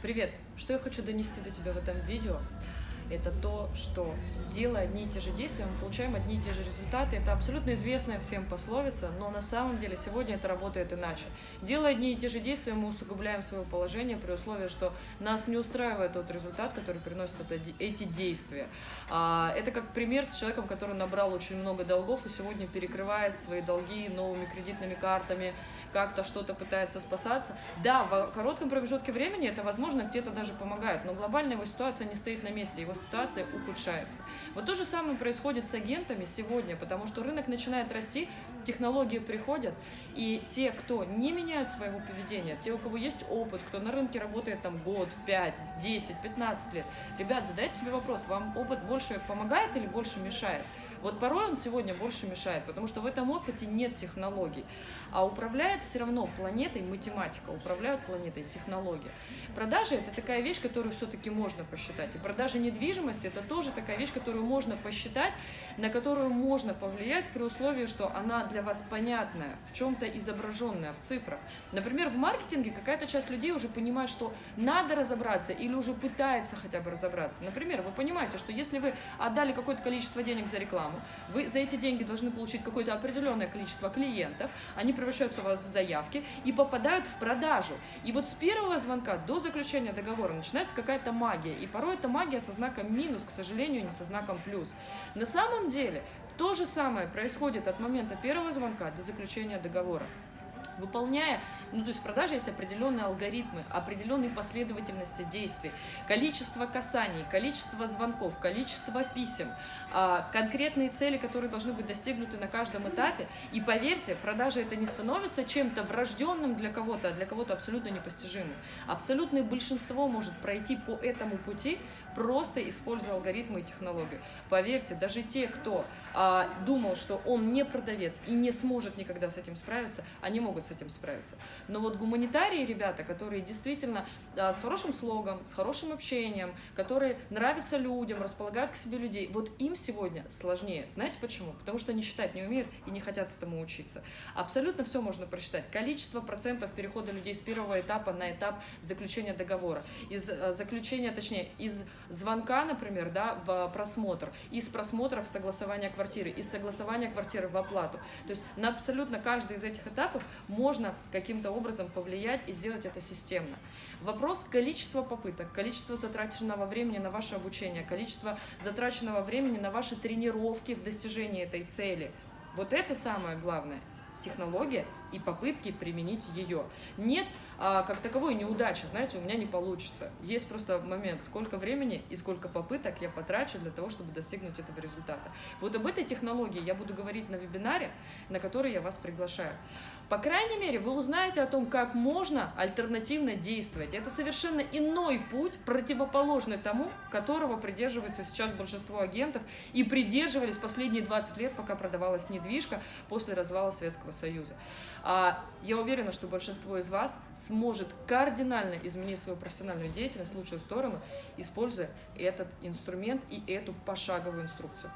Привет! Что я хочу донести до тебя в этом видео? Это то, что делая одни и те же действия, мы получаем одни и те же результаты. Это абсолютно известная всем пословица, но на самом деле сегодня это работает иначе. Делая одни и те же действия, мы усугубляем свое положение при условии, что нас не устраивает тот результат, который приносит это, эти действия. А, это как пример с человеком, который набрал очень много долгов и сегодня перекрывает свои долги новыми кредитными картами, как-то что-то пытается спасаться. Да, в коротком промежутке времени это, возможно, где-то даже помогает, но глобальная его ситуация не стоит на месте, его ситуация ухудшается. Вот то же самое происходит с агентами сегодня, потому что рынок начинает расти, технологии приходят, и те, кто не меняют своего поведения, те, у кого есть опыт, кто на рынке работает там год, 5, 10, 15 лет, ребят, задайте себе вопрос, вам опыт больше помогает или больше мешает? Вот порой он сегодня больше мешает, потому что в этом опыте нет технологий, а управляет все равно планетой математика, управляют планетой технологии. Продажи – это такая вещь, которую все-таки можно посчитать, и продажи недвижимости – это тоже такая вещь, которую можно посчитать, на которую можно повлиять при условии, что она для вас понятная, в чем-то изображенная, в цифрах. Например, в маркетинге какая-то часть людей уже понимает, что надо разобраться или уже пытается хотя бы разобраться. Например, вы понимаете, что если вы отдали какое-то количество денег за рекламу, рекламу, вы за эти деньги должны получить какое-то определенное количество клиентов, они превращаются у вас в заявки и попадают в продажу. И вот с первого звонка до заключения договора начинается какая-то магия, и порой эта магия со знаком минус, к сожалению, не со знаком плюс. На самом деле то же самое происходит от момента первого звонка до заключения договора выполняя, ну то есть в продаже есть определенные алгоритмы, определенные последовательности действий, количество касаний, количество звонков, количество писем, а, конкретные цели, которые должны быть достигнуты на каждом этапе. И поверьте, продажа это не становится чем-то врожденным для кого-то, а для кого-то абсолютно непостижимым. Абсолютное большинство может пройти по этому пути, просто используя алгоритмы и технологию. Поверьте, даже те, кто а, думал, что он не продавец и не сможет никогда с этим справиться, они могут с этим справиться. Но вот гуманитарии, ребята, которые действительно а, с хорошим слогом, с хорошим общением, которые нравятся людям, располагают к себе людей, вот им сегодня сложнее. Знаете почему? Потому что они считать не умеют и не хотят этому учиться. Абсолютно все можно просчитать. Количество процентов перехода людей с первого этапа на этап заключения договора. Из а, заключения, точнее, из звонка, например, да, в просмотр, из просмотра в согласование квартиры, из согласования квартиры в оплату. То есть на абсолютно каждый из этих этапов можно каким-то образом повлиять и сделать это системно. Вопрос количества попыток, количество затраченного времени на ваше обучение, количество затраченного времени на ваши тренировки в достижении этой цели. Вот это самое главное технология и попытки применить ее. Нет а, как таковой неудачи, знаете, у меня не получится. Есть просто момент, сколько времени и сколько попыток я потрачу для того, чтобы достигнуть этого результата. Вот об этой технологии я буду говорить на вебинаре, на который я вас приглашаю. По крайней мере, вы узнаете о том, как можно альтернативно действовать. Это совершенно иной путь, противоположный тому, которого придерживаются сейчас большинство агентов и придерживались последние 20 лет, пока продавалась недвижка после развала Советского Союза. А я уверена, что большинство из вас сможет кардинально изменить свою профессиональную деятельность в лучшую сторону, используя этот инструмент и эту пошаговую инструкцию.